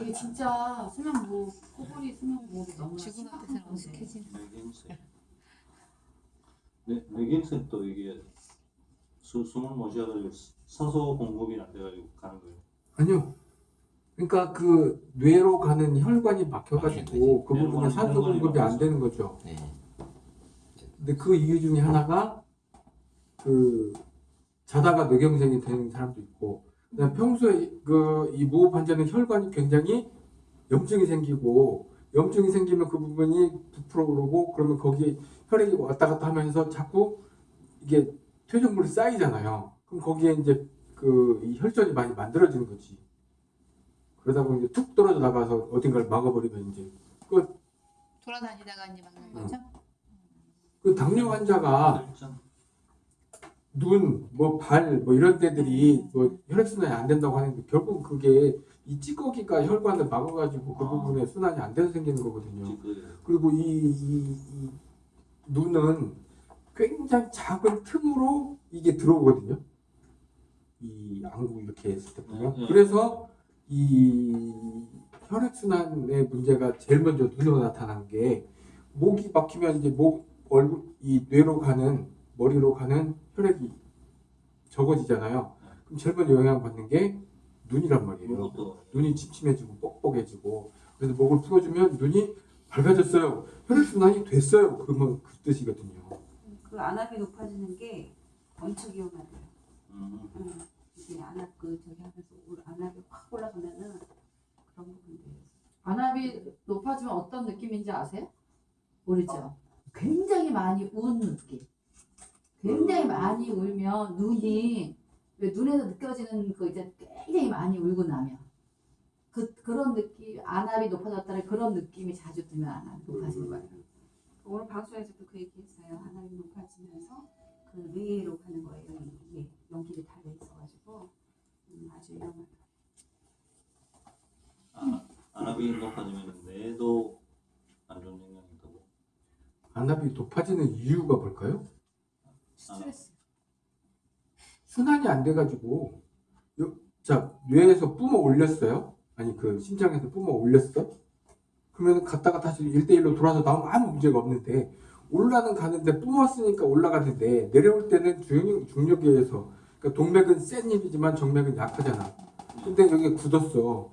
이게 진짜 수면무호, 코골이 수면 무호흡이 너무 지금 심각한 같은 건데. 어색해지네. 뇌경색. 뇌, 뇌경색도 이게 수, 숨을 못 쉬어가지고 산소 공급이 안 돼가지고 가는 거예요. 아니요. 그러니까 그 뇌로 가는 혈관이 막혀가지고 그 부분에 산소 공급이 안 되는 거죠. 네. 근데 그 이유 중에 하나가 그 자다가 뇌경색이 되는 사람도 있고 평소에 그 이 무호흡 환자는 혈관이 굉장히 염증이 생기고 염증이 생기면 그 부분이 부풀어 오르고 그러면 거기에 혈액이 왔다 갔다 하면서 자꾸 이게 퇴적물이 쌓이잖아요. 그럼 거기에 이제 그이 혈전이 많이 만들어지는 거지. 그러다 보니 이제 툭 떨어져 나가서 어딘가를 막아버리면 이제 돌아다니다가 이제 막는 음. 거죠? 그 당뇨 환자가 혈전. 눈, 뭐 발, 뭐 이런 데들이 뭐 혈액순환이 안 된다고 하는데 결국 그게 이 찌꺼기가 혈관을 막아가지고 그 아. 부분에 순환이 안 돼서 생기는 거거든요. 찌꺼기. 그리고 이, 이, 이 눈은 굉장히 작은 틈으로 이게 들어오거든요. 이 안구 이렇게 했을 때 보면. 네, 네. 그래서 이 혈액순환의 문제가 제일 먼저 눈으로 나타나는 게 목이 막히면 이제 목, 얼굴, 이 뇌로 가는 머리로 가는 혈액이 적어지잖아요. 그럼 제일 먼저 영향받는 게 눈이란 말이에요. 눈이 침침해지고 뻑뻑해지고 그래서 목을 풀어주면 눈이 밝아졌어요. 혈액순환이 됐어요. 그러면 그 뜻이거든요. 그 안압이 높아지는 게 엄청 위험하대요. 음, 응. 이게 안압 그 저기 하면서 올- 안압이 확 올라가면은 그런 부분들. 안압이 높아지면 어떤 느낌인지 아세요? 모르죠? 굉장히 많이 운 느낌. 굉장히 많이 울면 눈이 왜 눈에서 느껴지는 그 이제 굉장히 많이 울고 나면 그 그런 느낌 안압이 높아졌다는 그런 느낌이 자주 들면 안압이 높아지는 거예요. 오늘 방송에서도 그 얘기했어요. 안압이 높아지면서 그 뇌로 가는 거예요. 이게 연기를 달려 있어가지고 음, 아주 위험하다. 아, 안압이 높아지면 뇌도 안 좋은 영향이 있다고. 안압이 높아지는 이유가 뭘까요? 스트레스. 순환이 안 돼가지고 요- 자 뇌에서 뿜어 올렸어요. 아니 그 심장에서 뿜어 올렸어. 그러면 갔다가 다시 1대1로 돌아서 나오면 아무 문제가 없는데 올라는 가는데 뿜었으니까 올라가는데 내려올 때는 중력, 중력에 의해서 그러니까 동맥은 센 힘이지만 정맥은 약하잖아. 근데 여기 굳었어.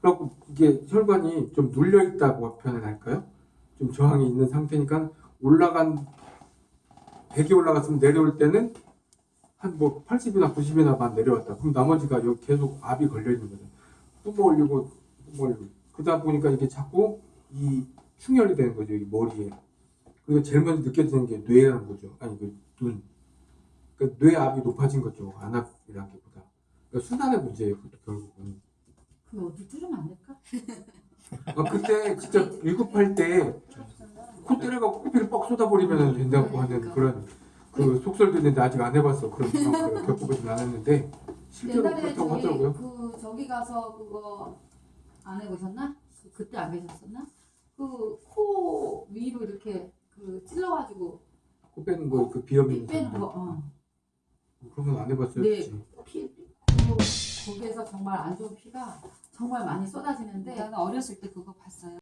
그래갖고 이게 혈관이 좀 눌려 있다고 표현을 할까요? 좀 저항이 있는 상태니까 올라간 100이 올라갔으면 내려올 때는 한 뭐 80이나 90이나만 내려왔다. 그럼 나머지가 여기 계속 압이 걸려 있는 거죠. 뿜어 올리고 뿜어 올리고 그러다 보니까 이게 자꾸 이 충혈이 되는 거죠. 이 머리에. 그리고 제일 먼저 느껴지는 게 뇌라는 거죠. 아니 그 눈. 그러니까 뇌압이 높아진 거죠. 안압이라기보다. 그러니까 순환의 문제예요. 그것도 결국은. 그럼 어디 뚫으면 안 될까? 아, 그때 진짜 위급할 때 코 때려갖고 코피를 뻑 쏟아버리면 된다고 하는 그런 그 속설도 있는데 아직 안 해봤어. 그런 상황을 겪어보진 않았는데 실제로 옛날에 그렇다고 저기 하더라고요. 그 저기 가서 그거 안 해보셨나? 그- 그때 안 계셨었나? 그 코 위로 이렇게 그 찔러가지고 코 빼는 거 그 비염 있는 빼는 거. 어. 그런 건 안 해봤어요. 네. 피 그, 거기에서 정말 안 좋은 피가 정말 많이 쏟아지는데 나는 어렸을 때 그거 봤어요.